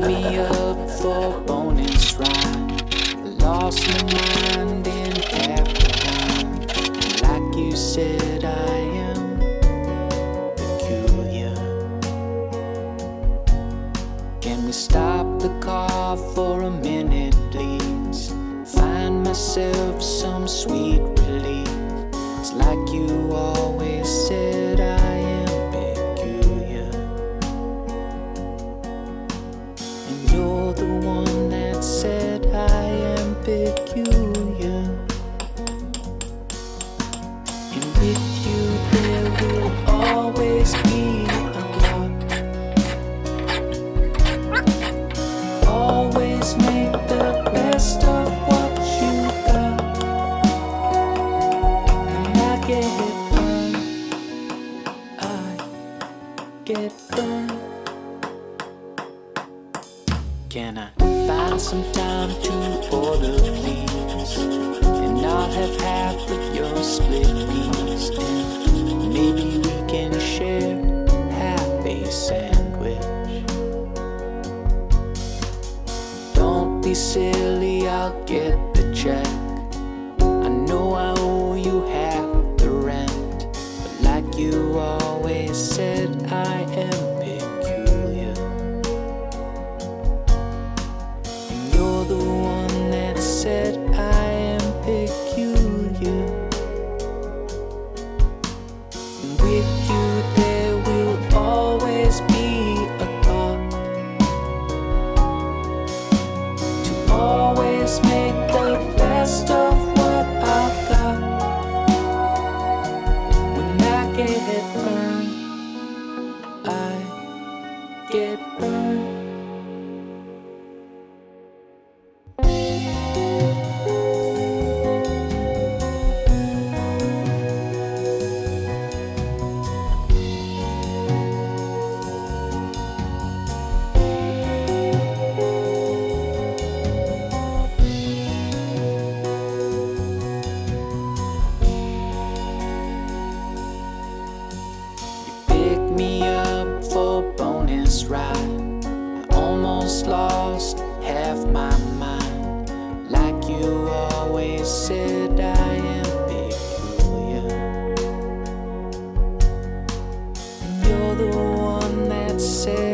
me up for bonus rhyme Lost my mind in half Like you said I am peculiar. Can we stop the car for a minute please? Find myself some sweet relief. It's like you always said. one that said I am peculiar. And with you there will always be Can I find some time to order, please? And I'll have half of your split peas. And maybe we can share half a sandwich. Don't be silly, I'll get just have my mind. Like you always said I am peculiar. You're the one that said